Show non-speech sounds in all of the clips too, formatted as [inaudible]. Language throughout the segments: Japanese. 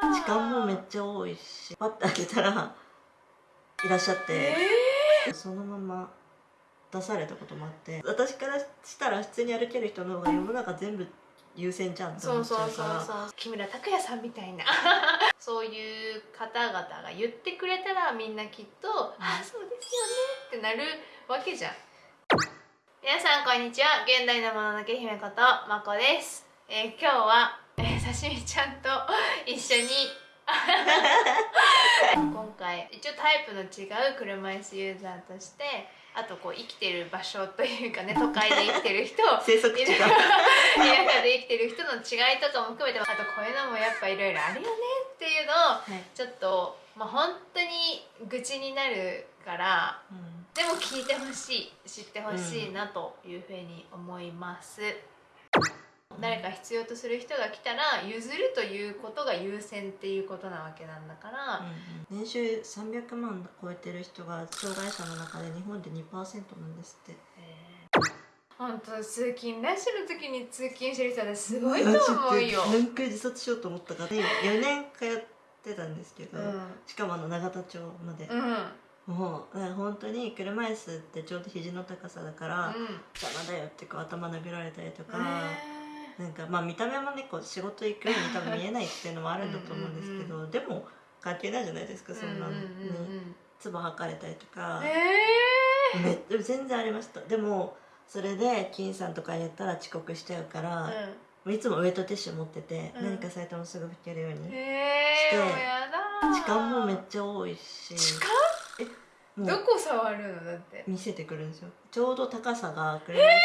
時間もめっちゃ多いしパッて開けたらいらっしゃって、えそのまま出されたこともあって私からしたら普通に歩ける人の方が世の中全部優先じゃんってそう思っちゃそううそうからそう。木村拓哉さんみたいな。[laughs] そういう方々が言ってくれたらみんなきっと「あそうですよね」ってなるわけじゃん。皆さんこんにちは。現代のもののけ姫ことまこです、えー今日は、えー、刺身ちゃんと一緒に。[laughs] 今回一応タイプの違う車椅子ユーザーとしてあとこう生きてる場所というかね [laughs] 都会で生きてる人生息地が田舎で生きてる人の違いとかも含めてあとこういうのもやっぱいろいろあるよねっていうのをはい。ちょっとまあ本当に愚痴になるからうん。でも聞いてほしい知ってほしいなというふうに思います、誰か必要とする人が来たら譲るということが優先っていうことなわけなんだから、年収300万超えてる人が障害者の中で日本で2%なんですって。本当通勤ラッシュの時に通勤してる人はすごいと思うよ。何回自殺しようと思ったかで4年通ってたんですけど、うん。しかもあの永田町まで、うん。うんもう本当に車椅子ってちょうど肘の高さだから、邪魔だよってこう頭殴られたりとか、なんかまあ見た目もねこう仕事行くように多分見えないっていうのもあるんだと思うんですけどでも関係ないじゃないですかそんなの。に、うんうんうん。唾吐かれたりとか。うん、えめでも全然ありました。でもそれで金さんとかやったら遅刻しちゃうから、もういつもウエットティッシュ持ってて、うん。何かされてもすぐ拭けるように、ー、えしてー、もうやだー。時間もめっちゃ多いし。時間？どこ触るの？だって。見せてくるんですよ。ちょうど高さが車椅子って、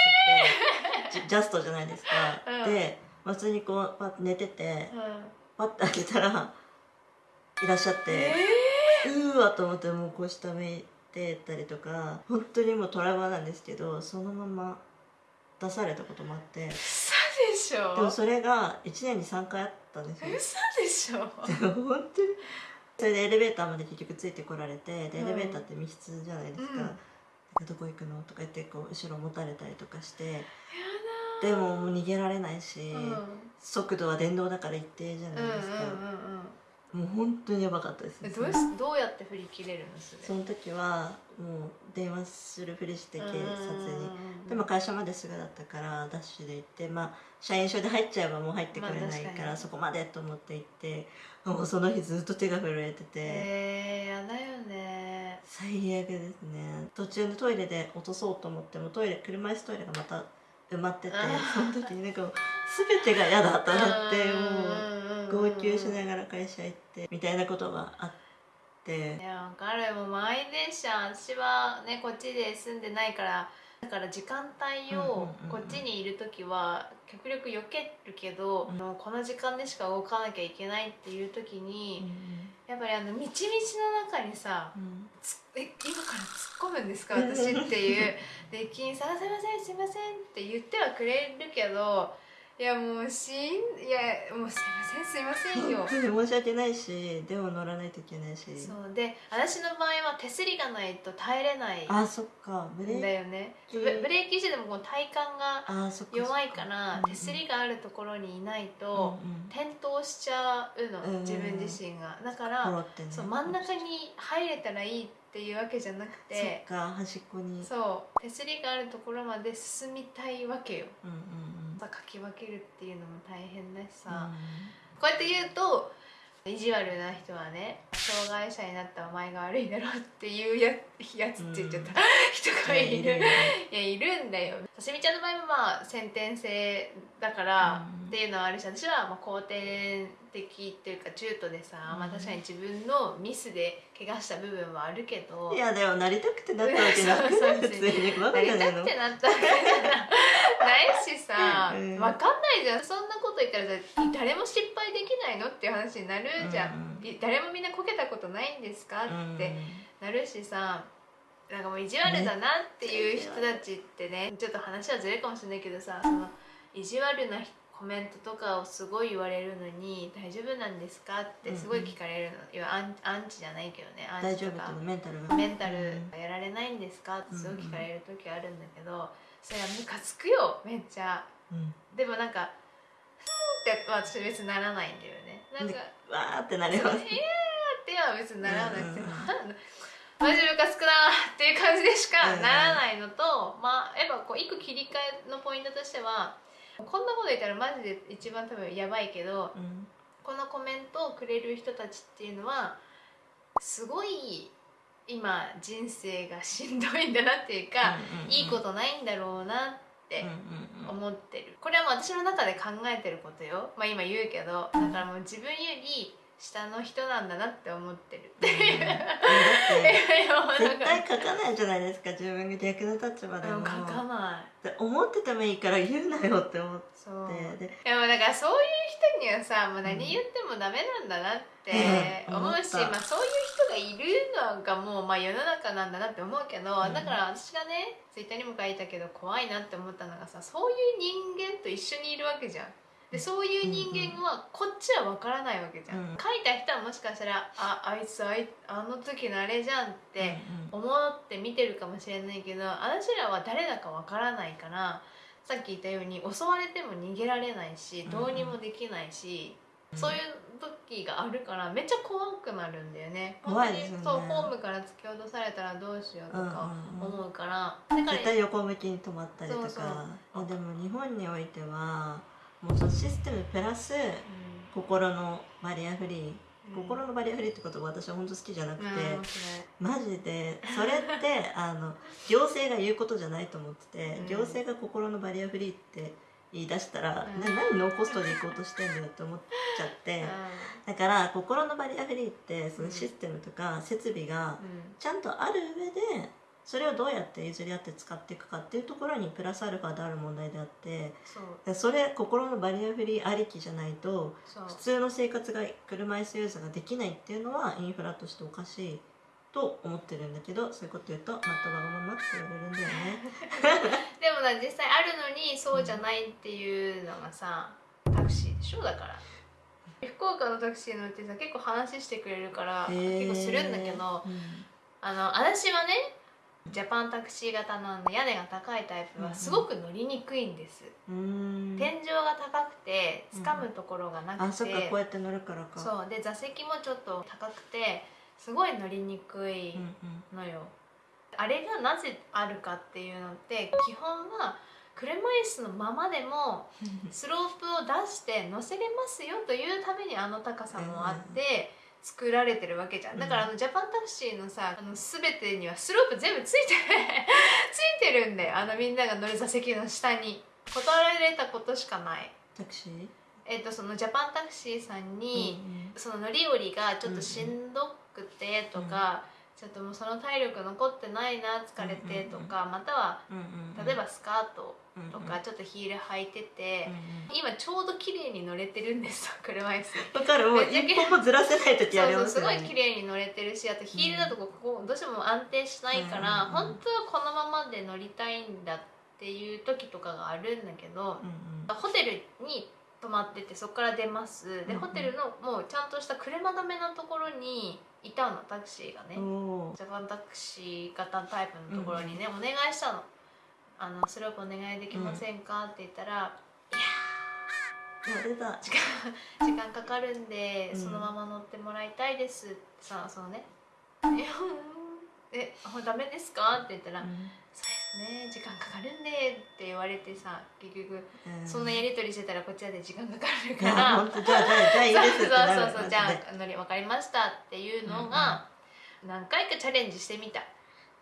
ジジャストじゃないですか、うん。で、まあ、普通にこうパッて寝ててうん。パッて開けたらいらっしゃって、えうーわと思ってもうこう下向いてたりとか本当にもうトラウマなんですけどそのまま出されたこともあって。ー、嘘でしょ。でもそれが1年に3回あったんですよ。嘘でしょ。でも本当にそれでエレベーターまで結局ついてこられてでエうんレベーターって密室じゃないですか,、うん。どこ行くの？とか言ってこう後ろ持たれたりとかして。やでももう逃げられないし、うん。速度は電動だから一定じゃうんないですか、うんうんうんもう本当にやばかったです。えどうしどうやって振り切れるの？それ。その時はもう電話するふりして警察に、でもも会社まですぐだったからダッシュで行ってまあ社員証で入っちゃえばもう入ってくれないから、まあそこまでと思って行ってもうその日ずっと手が震えてて、えー、やだよね。最悪ですね。途中でトイレで落とそうと思ってもトイレ車椅子トイレがまた埋まっててあその時になんか全てが嫌だとなってもう号う泣しながら会社行ってみたいなことがあって。いやわかるもう満員電車私はねこっちで住んでないからだから時間帯うんうんうんをうん。こっちにいる時は極力避けるけど、うん。もうこの時間でしか動かなきゃいけないっていう時に、うやっぱりあの道々の中にさん。つえ今から突っ込むんですか？私っていう。で駅員さん「すいませんすいません」って言ってはくれるけどいやもうしんいやもうすいませんすいませんよ。[laughs] 申し訳ないしでも乗らないといけないし。そうで私の場合は手すりがないと耐えれないあそっかブレんだーよね。キブブレーキしてでもこの体幹が弱いから手すりがあるところにいないとうんうん。転倒しちゃうのうん自分自身が。だかポらそう真ん中に入れたらいいっていうわけじゃなくそってか端っこに。そう手すりがあるところまで進みたいわけよ。うんうんうんさかき分けるっていうのも大変だしうん。さ、こうやって言うと意地悪な人はね障害者になったお前が悪いだろっていうややつって言っちゃった、人がいる。いやいるんだよ。刺身ちゃんの場合はまあ先天性だからうん。っていうのはあるし私はまあ後天的っていうか中途でさ、うん。まあ、確かに自分のミスで怪我した部分はあるけどいやでもなりたくてなったわけなくない普通にバなりたカじゃないのくてなった。わけじゃないしさ、うんわかんないじゃん。そんなこと言ったらさ誰も失敗できないのっていう話になるじゃん、うんい誰もみんなこけたことないんですかってなるしさなんかもう意地悪だなっていう人たちってねちょっと話はずれるかもしれないけどさその意地悪なコメントとかをすごい言われるのに「大丈夫なんですか?」ってすごい聞かれるの、いやアンアンチじゃないけどねアン大丈夫チとかメンタルが。メンタルやられないんですかってすごい聞かれる時あるんだけど、それはムカつくよめっちゃ。うん。でもなんか「ふーん」って私別にならないんだよね。なんかわーってなります。いやーっては別にならなくても、うんうん。マジムカつくなーっていう感じでしかならないのと、まあやっぱこう一個切り替えのポイントとしてはこんなこと言ったらマジで一番多分やばいけど、うん。このコメントをくれる人たちっていうのはすごい今人生がしんどいんだなっていうか、うんうんうん。いいことないんだろうなって思ってる。これはもう私の中で考えてることよ。まあ今言うけどだからもう自分より下の人なんだなって思ってるっていう、絶か対書かないじゃないですか自分が逆の立場でもうん書かないで思っててもいいから言うなよって思ってででもだからそういう人にはさもう何言ってもダメなんだなってうん思うし、思ったまあ、そういう人がいるのがもうまあ世の中なんだなって思うけど、うん [laughs] だから私がねツイッターにも書いたけど怖いなって思ったのがさそういう人間と一緒にいるわけじゃん。でそういう人間はこっちは分からないわけじゃん、うん書いた人はもしかしたらああいつあいあの時のあれじゃんってうん思って見てるかもしれないけど私らは誰だかわからないからさっき言ったように襲われても逃げられないしどうにもできないし、うん。そういう時があるからめっちゃ怖くなるんだよね。怖いですよねそうホームから突き落とされたらどうしようとかうんうんうん。思うから、だから絶対横向きに止まったりとか。そう。でも日本においてはもうそのシステムプラス心のバリアフリー、うん。心のバリアフリーって言葉私は本当好きじゃなくて、マジで [laughs] それってあの行政が言うことじゃないと思ってて、うん。行政が心のバリアフリーって言い出したら、うん。な何ノーコストで行こうとしてんだよって思っちゃって、だから心のバリアフリーってそのシステムとか設備がうん。ちゃんとある上でそれをどうやって譲り合って使っていくかっていうところにプラスアルファである問題であってそれ心のバリアフリーありきじゃないと普通の生活が車椅子ユーザーができないっていうのはインフラとしておかしいと思ってるんだけどそういうこと言うと「マットがまま」って言われるんだよね。[laughs] でもな実際あるのにそうじゃないっていうのがさタクシーでしょだから。福岡のタクシー乗ってさ結構話してくれるから結構するんだけどうんあの私はねジャパンタクシー型の屋根が高いタイプはすごく乗りにくいんです、うーん。天井が高くて掴むところがなくて、あそっかこうやって乗るからか。そう。で座席もちょっと高くてすごい乗りにくいうんうん。のよ、あれがなぜあるかっていうのって基本は車椅子のままでも [laughs] スロープを出して乗せれますよというためにあの高さもあって作られてるわけじゃん。だからあのジャパンタクシーのさあの全てにはスロープ全部ついて [laughs] ついてるんだよ。あのみんなが乗る座席の下に。断られたことしかない。タクシー？えっとそのジャパンタクシーさんに、その乗り降りがちょっとしんどくてとか、ちょっともうその体力残ってないな疲れてとか、またはうんうんうん。例えばスカートとうんかちょっとヒール履いてて、うん今ちょうど綺麗に乗れてるんですよ車椅子。うんわかる。もう一歩もずらせない時ありそうそうすごい綺麗に乗れてるしあとヒールだとここどうしても安定しないから、うん本当はこのままで乗りたいんだっていう時とかがあるんだけど、うんホテルに泊まっててそこから出ます。で、うんうん。ホテルのもうちゃんとした車止めのところにいたのタクシーがね、ジャパンタクシー型タイプのところにね、お願いしたの「あのスロープお願いできませんか?」って言ったら「いやあ出たー時間 [laughs] 時間かかるんで、うん。そのまま乗ってもらいたいです」ってさそのね「えうん。えあダメですか?」って言ったら「うん。そうですね時間かかるんで」って言われてさ結局うん。そんなやり取りしてたらこっちらで時間かかるから。じゃあじゃあじゃあいいですそうそうそうじゃあ乗り分かりましたっていうのが何回かチャレンジしてみた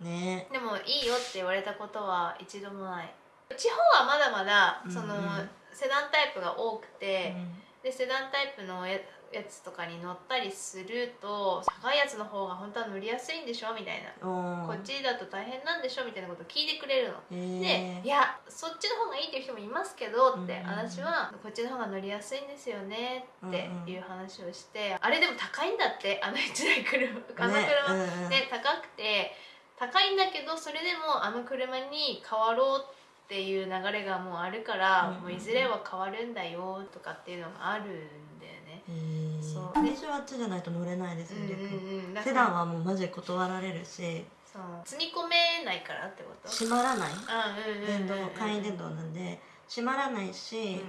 ね。でもいいよって言われたことは一度もない。地方はまだまだその、うん。うんセダンタイプが多くて、うんでセダンタイプのややつとかに乗ったりすると高いやつの方が本当は乗りやすいんでしょみたいな、こっちだと大変なんでしょみたいなことを聞いてくれるの。へでーいやそっちの方がいいっていう人もいますけどって、うん私はこっちの方が乗りやすいんですよねっていう話をして、あれでも高いんだってあの1台車あの車、ねうんうん。ね高くて高いんだけどそれでもあの車に変わろうっていう流れがもうあるから、もういずれは変わるんだよとかっていうのがあるんだよね。そう。私はあっちじゃないと乗れないですうんよ逆にうん。うんセらダンはもうマジで断られるし。そう。積み込めないからってこと？閉まらない？電動簡易電動なんで。閉まらないし、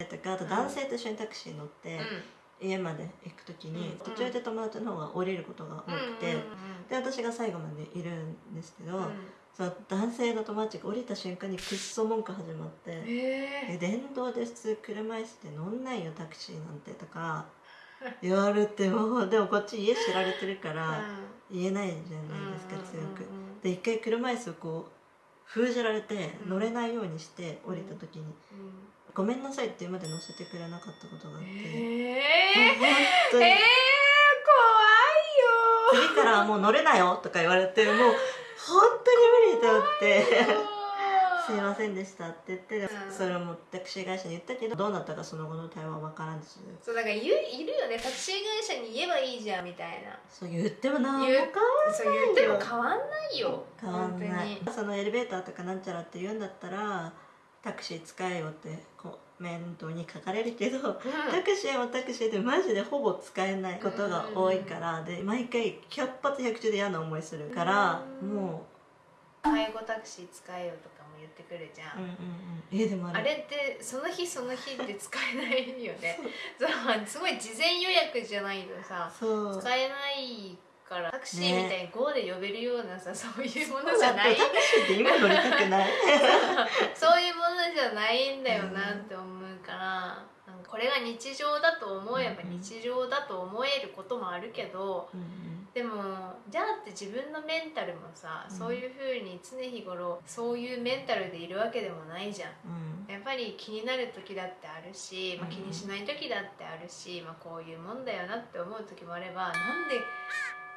うん。とかあと男性と一緒にタクシー乗って、うん家まで行く時に、途中で友達の方が降りることが多くて、で私が最後までいるんですけど、その男性の友達が降りた瞬間にくっそ文句始まって「え電動で普通車椅子で乗んないよタクシーなんて」とか言われてもでもこっち家知られてるから言えないじゃないですか強く。で一回車椅子をこう封じられて乗れないようにして降りた時に「ごめんなさい」って今まで乗せてくれなかったことがあって。えー、えー、怖いよ。次からもう乗れなよとか言われてもう本当に無理と思って。すいませんでしたって言って、うん、それもタクシー会社に言ったけどどうなったかその後の対話は分からずそうだからいるよね。タクシー会社に言えばいいじゃんみたいな。そう言っても何も変わんないそう言っても変わんないよ。変わんない。そのエレベーターとかなんちゃらって言うんだったらタクシー使えよってこう面倒に書かれるけど、うん、タクシーもタクシーでマジでほぼ使えないことが多いから、で毎回100発100中で嫌な思いするから、もう。介護タクシー使えよとか言ってくるじゃん,、うんうんうん、えでもあれ。ってその日その日って使えないよね。[laughs] そう。すごい事前予約じゃないとさ。使えないからタクシーみたいに GO で呼べるようなさ、ね、そういうものじゃない。タクシーって今乗りたくない。[laughs] そう。いうものじゃないんだよなって思うから、うん、これが日常だと思えば日常だと思えることもあるけど、うんうん。でもじゃあって自分のメンタルもさ、うん、そういうふうに常日頃そういうメンタルでいるわけでもないじゃん、やっぱり気になる時だってあるし、まあ、気にしない時だってあるし、まあ、こういうもんだよなって思う時もあればなんで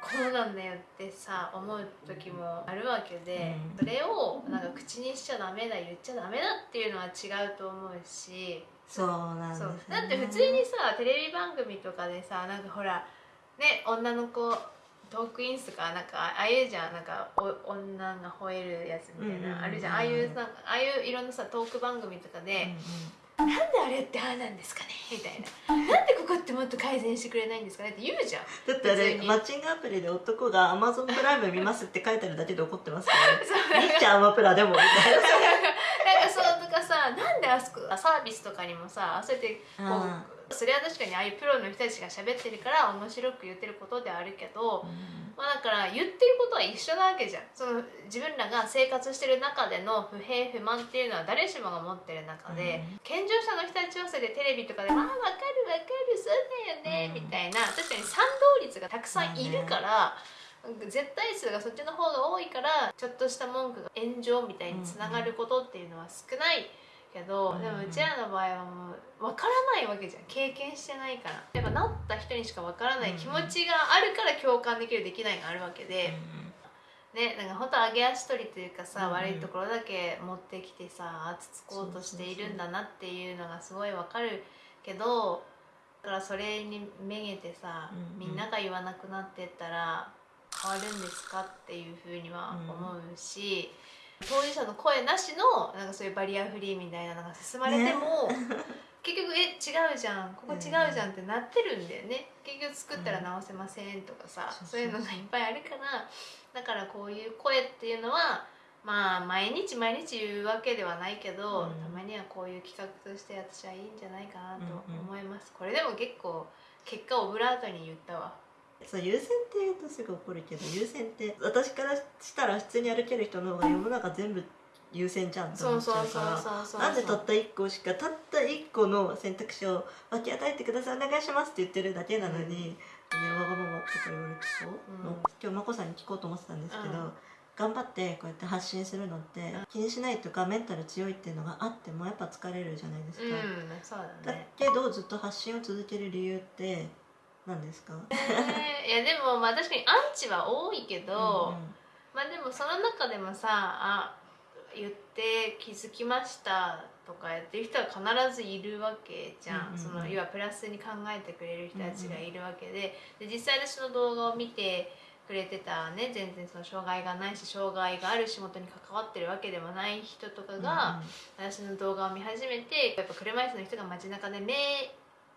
こうなんだよってさ思う時もあるわけで、それをなんか口にしちゃダメだ言っちゃダメだっていうのは違うと思うし。そうなんです、ね、だって普通にさテレビ番組とかでさなんかほらね女の子トークインスとかなんかああいうじゃん。なんかお女が吠えるやつみたいな、あるじゃん。ああいうなんかああいういろんなさトーク番組とかで、うんうん、なんであれってああなんですかね？みたいななんでここってもっと改善してくれないんですかね？って言うじゃん。だってあれマッチングアプリで男が「アマゾンプライム見ます」って書いてあるだけで怒ってますからね「いいじゃんアマプラでも」みたいな。なんかそうとかさなんであそこサービスとかにもさそうやってこうそれは確かにああいうプロの人たちが喋ってるから面白く言ってることであるけど、うん、まあ、だから言ってることは一緒なわけじゃん。その自分らが生活してる中での不平不満っていうのは誰しもが持ってる中で、うん、健常者の人たちはそれでテレビとかで「ああ分かる分かるそうだよね」みたいな。確かに賛同率がたくさんいるから。絶対数がそっちの方が多いからちょっとした文句が炎上みたいにつながることっていうのは少ないけど、でもうちらの場合はもう分からないわけじゃん。経験してないから。やっぱなった人にしか分からない気持ちがあるから共感できるできないがあるわけで。ね、なんか本当上げ足取りというかさ、うん、悪いところだけ持ってきてさつつこうとしているんだなっていうのがすごいわかるけどだからそれにめげてさ、うん、みんなが言わなくなってったら変わるんですかっていうふうには思うし、当事者の声なしのなんかそういうバリアフリーみたいなのが進まれても、ね、結局「え違うじゃんここ違うじゃん」ってなってるんだよね、結局作ったら直せませんとかさ、うん、そういうのがいっぱいあるからだからこういう声っていうのはまあ毎日毎日言うわけではないけど、うん、たまにはこういう企画として私はいいんじゃないかなと思います、これでも結構結果オブラートに言ったわそう優先って言うとすぐ怒るけど優先って私からしたら普通に歩ける人の方が世の中全部優先じゃんって思っちゃうからなんでたった1個しかたった1個の選択肢を分け与えてくださいお願いしますって言ってるだけなのに、うん、ね、わがままとか言われてそう、うん、今日眞子さんに聞こうと思ってたんですけど、うん、頑張ってこうやって発信するのって気にしないとかメンタル強いっていうのがあってもやっぱ疲れるじゃないですか、だね、だけどずっと発信を続ける理由って何ですか、えー、いやでもまあ確かにアンチは多いけど、うんうん、まあでもその中でもさあ言って気づきましたとかやってる人は必ずいるわけじゃん、うんうん、その要はプラスに考えてくれる人たちがいるわけで。で実際私の動画を見てくれてたね全然その障害がないし障害がある仕事に関わってるわけでもない人とかが、私の動画を見始めてやっぱ車椅子の人が街中で目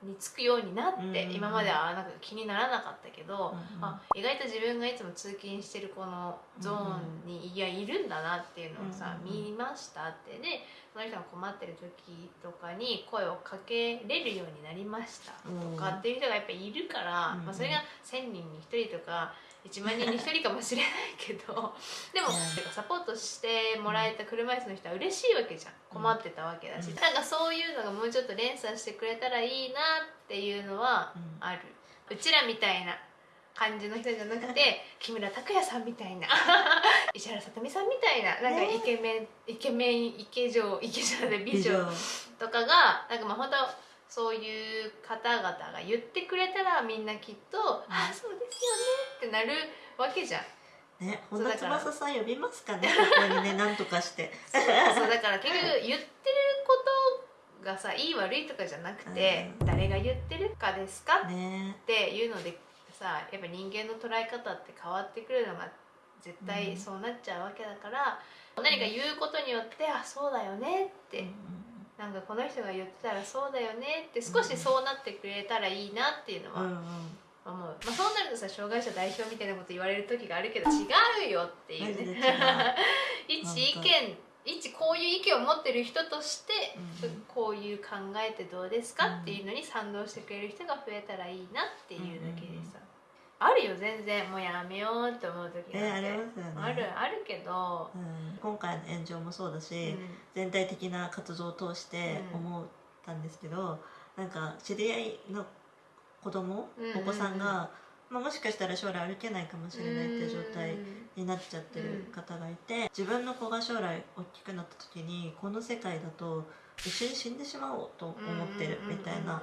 につくようになって、今まではなんか気にならなかったけど、あ意外と自分がいつも通勤してるこのゾーンに、いやいるんだなっていうのをさ、見ましたって。でその人が困ってる時とかに声をかけれるようになりましたとかっていう人がやっぱりいるから、うんまあ、それが1,000人に1人とか1万人に1人かもしれないけどでも、サポートしてもらえた車椅子の人は嬉しいわけじゃん。困ってたわけだし、うん。なんかそういうのがもうちょっと連鎖してくれたらいいなっていうのはうんある、うちらみたいな感じの人じゃなくて [laughs] 木村拓哉さんみたいな。[laughs] 石原さとみさんみたいななんかイケメン、イケメンイケ女イケ女で美女。とかがなんかまあ本当そういう方々が言ってくれたらみんなきっと「ああそうですよね」ってなるわけじゃん。ね、そうだから本田翼さん呼びますかね、[laughs] ここにね、なんとかして。そうそうだから結局言ってることがさいい悪いとかじゃなくて、うん。誰が言ってるかですかね、っていうのでさやっぱ人間の捉え方って変わってくるのが絶対そうなっちゃうわけだから、何か言うことによって「あそうだよね」って、なんかこの人が言ってたらそうだよねって少しそうなってくれたらいいなっていうのは思う、まあ、そうなるとさ障害者代表みたいなこと言われる時があるけど違うよっていう。ね [laughs] 一意見一こういう意見を持ってる人として、うんこういう考えてどうですかっていうのに賛同してくれる人が増えたらいいなっていうだけでさ、あるよ全然。もうやめようって思う時えあがあって、りますよね。あるあるけど、うん、今回の炎上もそうだうし、ん。全体的な活動を通してうん。思ったんですけど、なんか知り合いの子供、うんうんうん。お子さんが、まあ、もしかしたら将来歩けないかもしれないっていう状態になっちゃってる方がいて、自分の子が将来大きくなった時にこの世界だと一緒に死んでしまおうと思ってるみたいな、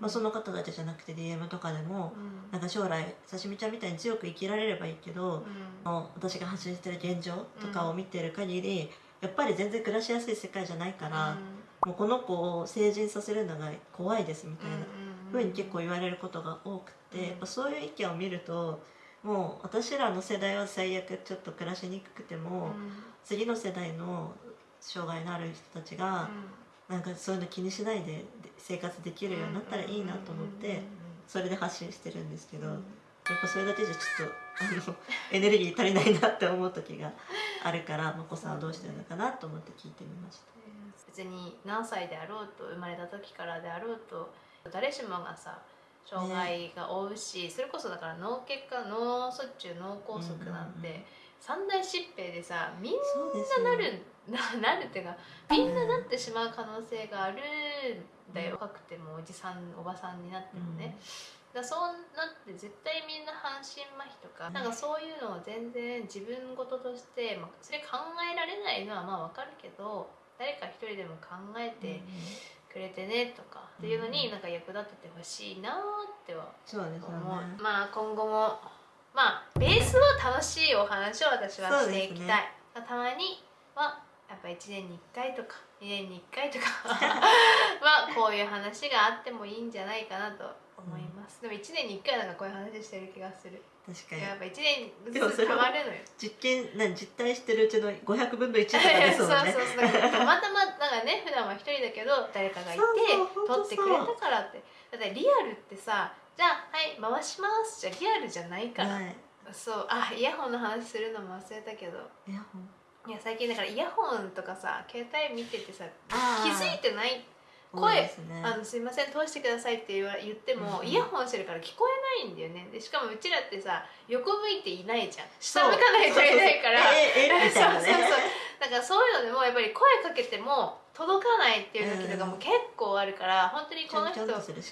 まあ、その方たちじゃなくて DM とかでもうん。なんか将来刺身ちゃんみたいに強く生きられればいいけど、うん。もう私が発信してる現状とかを見てる限り、やっぱり全然暮らしやすい世界じゃないから、もうこの子を成人させるのが怖いですみたいなふうに結構言われることが多くて、うん。やっぱそういう意見を見るともう私らの世代は最悪ちょっと暮らしにくくても、次の世代の障害のある人たちが、なんかそういうの気にしないで生活できるようになったらいいなと思ってそれで発信してるんですけど、やっぱそれだけじゃちょっとあのエネルギー足りないなって思う時があるからまこさんはどうしてるのかなと思って聞いてみました。別に何歳であろうと生まれた時からであろうと誰しもがさ障害が負うし、それこそだから脳血管脳卒中脳梗塞なんて、三大疾病でさみんななるな [laughs] なるっていうかみんななってしまう可能性があるんだよ、若くてもおじさんおばさんになってもね、だそうなって絶対みんな半身麻痺とか、うん。なんかそういうのを全然自分事として、まあ、それ考えられないのはまあわかるけど誰か一人でも考えてくれてねとかっていうのになんか役立ててほしいなってはそうですね。まあ今後もまあベースは楽しいお話を私はしていきたい、たまにはやっぱ1年に1回とか2年に1回とか [laughs] はこういう話があってもいいんじゃないかなと思います、でも1年に1回なんかこういう話してる気がする。確かに。やっぱ1年ずつ変わるのよ。実験何実体してるうちの500分の1とかですそうね。[laughs] そうそうだからたまたまなんかね普段は一人だけど誰かがいてそうそう撮ってくれたからって。だってリアルってさじゃあはい回します。じゃリアルじゃないから、はい。そう。あイヤホンの話するのも忘れたけど。いやほんいや最近だからイヤホンとかさ携帯見ててさ気づいてない声ね。あのすいません通してくださいって言わ言っても、うんイヤホンしてるから聞こえないんだよね。でしかもうちらってさ横向いていないじゃん。下向かないといないから。そうそう。[laughs] そうだからそういうのでもやっぱり声かけても届かないっていう時とかも結構あるから、本当にこの人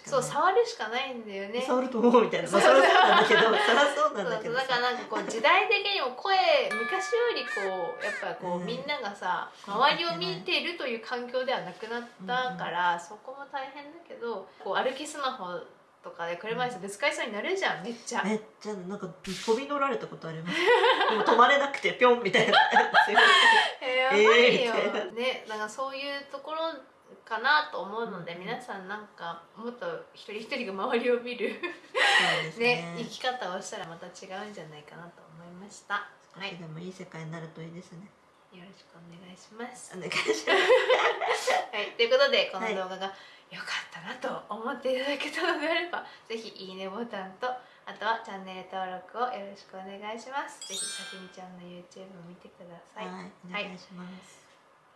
そう触るしかないんだよね。触ると思うみたいな。まあそりゃそうなんだけど、そそうなんだけどだからなんかこう時代的にも声昔よりこうやっぱこう、うん。みんながさ周りを見てるという環境ではなくなったから、そこも大変だけどこう歩きスマホとかで車椅子ぶつかりそうになるじゃんめっちゃ。めっちゃなんか飛び乗られたことあります。[laughs] でも止まれなくてピョンみたいな。[laughs] えーやばいよ、[laughs] えーねなんかそういうところかなと思うので、うん。皆さんなんかもっと一人一人が周りを見るね。ね。生き方をしたらまた違うんじゃないかなと思いました。はい。でもいい世界になるといいですね。よろしくお願いします。お願いします。はい。ということでこの動画が良かったなと思っていただけたのであれば、ぜひいいねボタンとあとはチャンネル登録をよろしくお願いします。ぜひさしみちゃんの YouTube を見てください。はい。お願いします、はい、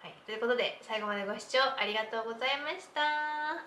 はいということで最後までご視聴ありがとうございました。